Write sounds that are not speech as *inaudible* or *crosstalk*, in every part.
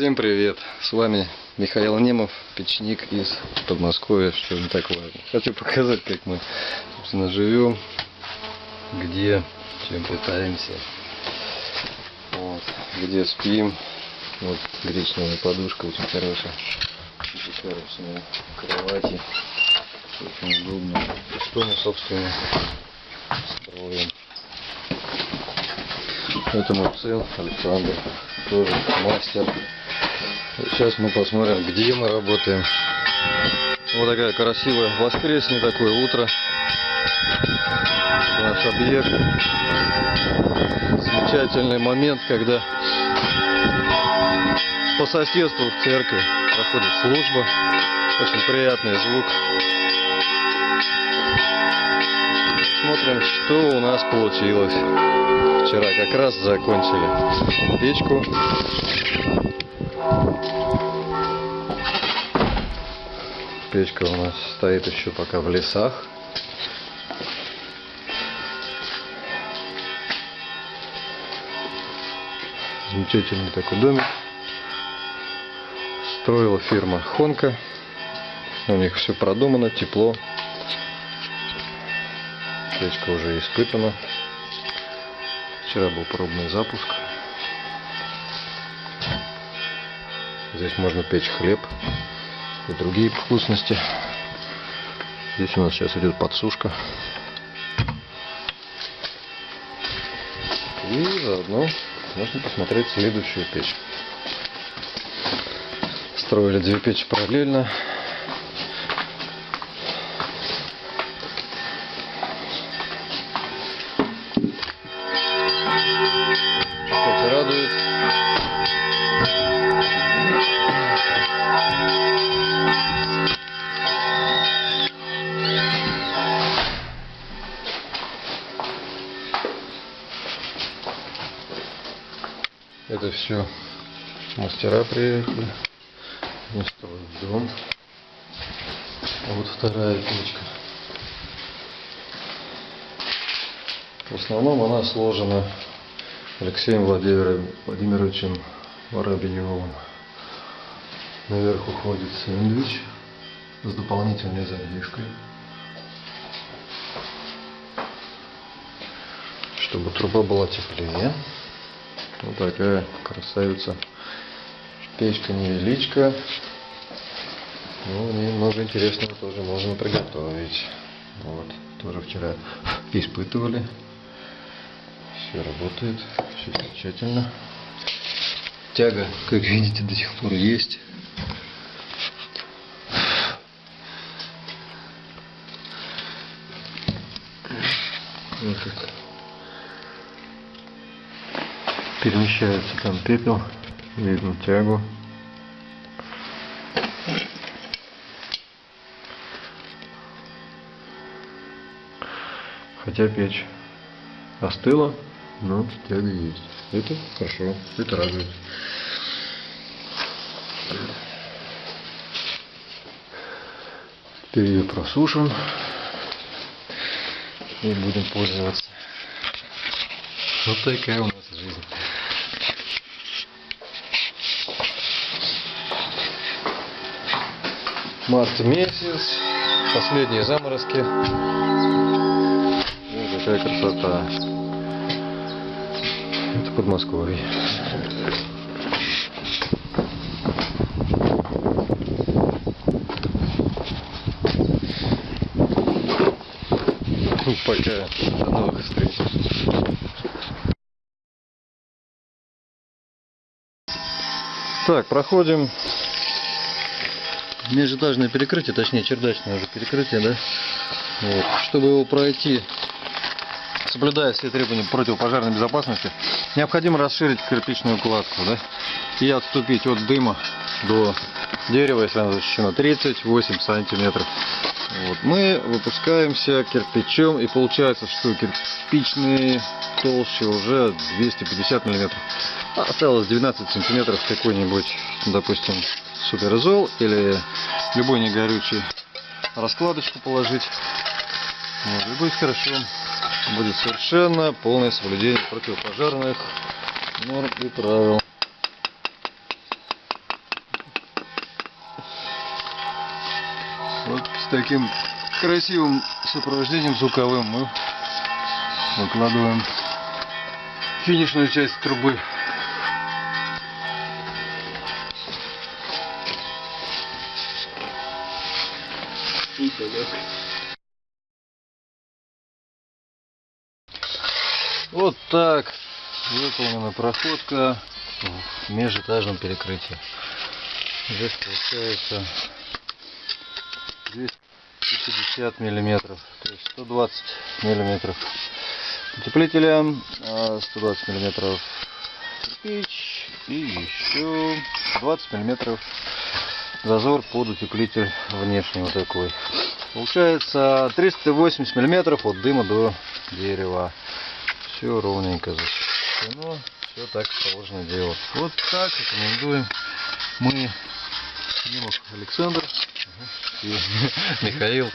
Всем привет! С вами Михаил Немов, печник из Подмосковья, что не так важно. Хочу показать, как мы, собственно, живем, где, чем питаемся, вот, где спим. Вот гречневая подушка очень хорошая, хорошая кровати, очень удобно. И что мы, собственно, строим. Это мой сын Александр, тоже мастер. Сейчас мы посмотрим, где мы работаем. Вот такая красивая воскресенье такое утро. Это наш объект. Замечательный момент, когда по соседству в церкви проходит служба. Очень приятный звук. Смотрим, что у нас получилось. Вчера как раз закончили печку. Печка у нас стоит еще пока в лесах. Замечательный такой домик. Строила фирма Хонка. У них все продумано, тепло. Печка уже испытана. Вчера был пробный запуск. Здесь можно печь хлеб и другие вкусности. Здесь у нас сейчас идет подсушка. И заодно можно посмотреть следующую печь. Строили две печи параллельно. Все мастера приехали. Они строят дом. А вот вторая печка. В основном она сложена Алексеем Владимировичем, Воробьевым. Наверх уходит сэндвич с дополнительной задвижкой. Чтобы труба была теплее. Вот такая красавица. Печка невеличка. Ну, ней много интересного тоже можно приготовить. Вот, тоже вчера *laughs* испытывали. Все работает, все замечательно. Тяга, как видите, до сих пор есть. Вот так. Перемещается там пепел, видно тягу. Хотя печь остыла, но тяга есть. Это хорошо, это радует. Теперь ее просушим и будем пользоваться. Вот такая у нас жизнь. Март месяц, последние заморозки. Вот какая красота. Это Подмосковье. Ну, Пока. До новых встреч. Так, проходим межэтажное перекрытие, точнее чердачное уже перекрытие, да? Вот. Чтобы его пройти, соблюдая все требования противопожарной безопасности, необходимо расширить кирпичную кладку, да? И отступить от дыма до дерева, если оно защищено, 38 сантиметров. Вот. Мы выпускаемся кирпичом, и получается, что кирпичные толще уже 250 миллиметров. Осталось 12 сантиметров какой-нибудь, допустим, суперзол или любой негорючий раскладочку положить. Вот, и будет хорошо. Будет совершенно полное соблюдение противопожарных норм и правил. Вот с таким красивым сопровождением звуковым мы выкладываем финишную часть трубы. Вот так выполнена проходка в межэтажном перекрытии. Здесь получается 250 миллиметров, то есть 120 миллиметров утеплителя, а 120 миллиметров кирпич и еще 20 миллиметров зазор под утеплитель внешний вот такой. Получается 380 миллиметров от дыма до дерева. Все ровненько защищено. Все так положено делать. Вот так рекомендуем мы Немов Александр и *laughs* Михаил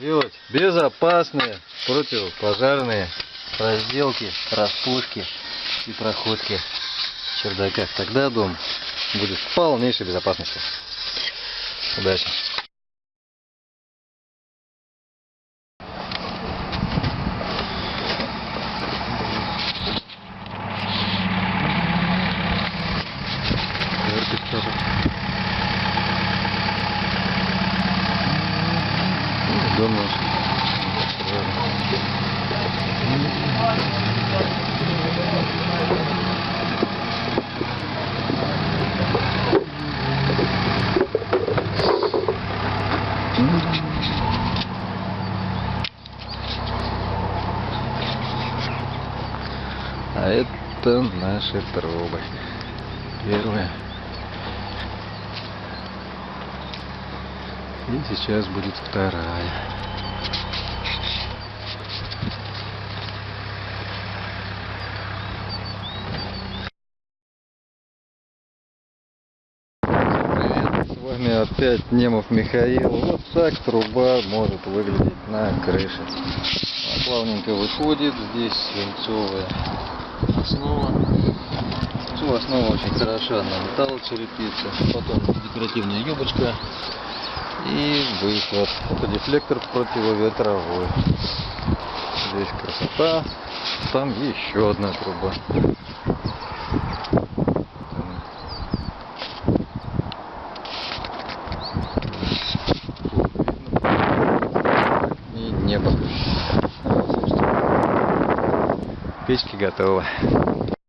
делать безопасные противопожарные разделки, распушки и проходки в чердаках. Тогда дом будет в полнейшей безопасности. Удачи! Это наши трубы. Первые. И сейчас будет вторая. Привет, с вами опять Немов Михаил. Вот так труба может выглядеть на крыше. Плавненько выходит, здесь свинцовая основа. Свинцовая основа очень хороша на металлочерепице. Потом декоративная юбочка и выход. Это дефлектор противоветровой. Здесь красота. Там еще одна труба. Готовы.